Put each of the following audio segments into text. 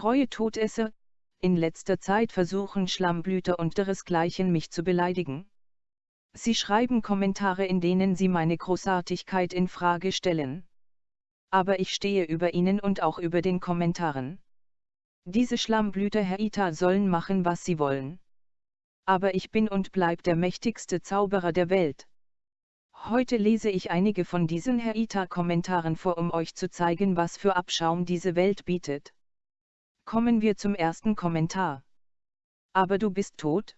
Treue Todesser, in letzter Zeit versuchen Schlammblüter und deresgleichen mich zu beleidigen. Sie schreiben Kommentare in denen sie meine Großartigkeit in Frage stellen. Aber ich stehe über ihnen und auch über den Kommentaren. Diese Schlammblüter Herr Ita sollen machen was sie wollen. Aber ich bin und bleib der mächtigste Zauberer der Welt. Heute lese ich einige von diesen Herr Ita Kommentaren vor um euch zu zeigen was für Abschaum diese Welt bietet. Kommen wir zum ersten Kommentar. Aber du bist tot?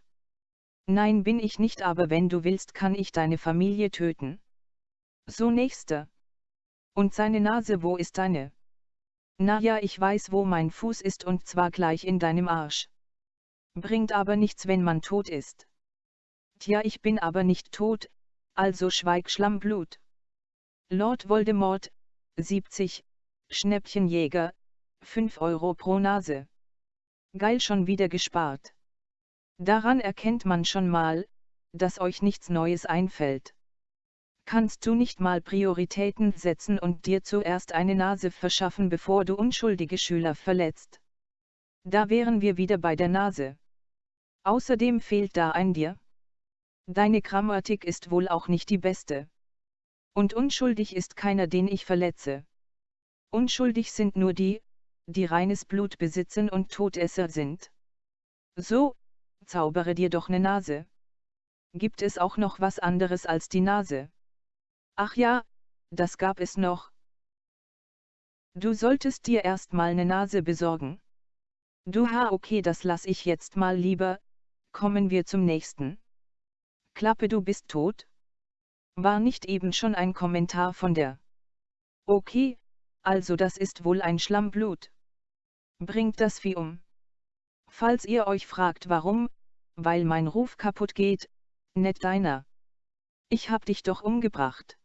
Nein bin ich nicht aber wenn du willst kann ich deine Familie töten. So nächster. Und seine Nase wo ist deine? Na ja ich weiß wo mein Fuß ist und zwar gleich in deinem Arsch. Bringt aber nichts wenn man tot ist. Tja ich bin aber nicht tot, also schweig Schlammblut. Lord Voldemort, 70, Schnäppchenjäger, 5 Euro pro Nase. Geil schon wieder gespart. Daran erkennt man schon mal, dass euch nichts Neues einfällt. Kannst du nicht mal Prioritäten setzen und dir zuerst eine Nase verschaffen bevor du unschuldige Schüler verletzt? Da wären wir wieder bei der Nase. Außerdem fehlt da ein dir. Deine Grammatik ist wohl auch nicht die beste. Und unschuldig ist keiner den ich verletze. Unschuldig sind nur die, die reines Blut besitzen und Todesser sind. So, zaubere dir doch ne Nase. Gibt es auch noch was anderes als die Nase? Ach ja, das gab es noch. Du solltest dir erst mal ne Nase besorgen. Du ha okay das lass ich jetzt mal lieber, kommen wir zum nächsten. Klappe du bist tot? War nicht eben schon ein Kommentar von der. Okay, also das ist wohl ein Schlammblut. Bringt das Vieh um. Falls ihr euch fragt warum, weil mein Ruf kaputt geht, net deiner. Ich hab dich doch umgebracht.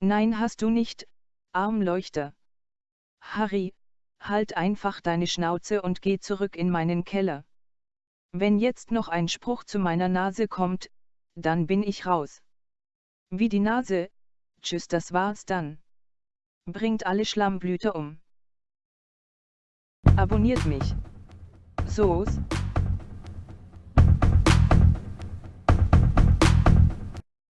Nein hast du nicht, Armleuchter. Harry, halt einfach deine Schnauze und geh zurück in meinen Keller. Wenn jetzt noch ein Spruch zu meiner Nase kommt, dann bin ich raus. Wie die Nase, tschüss das war's dann. Bringt alle Schlammblüter um. Abonniert mich. So's,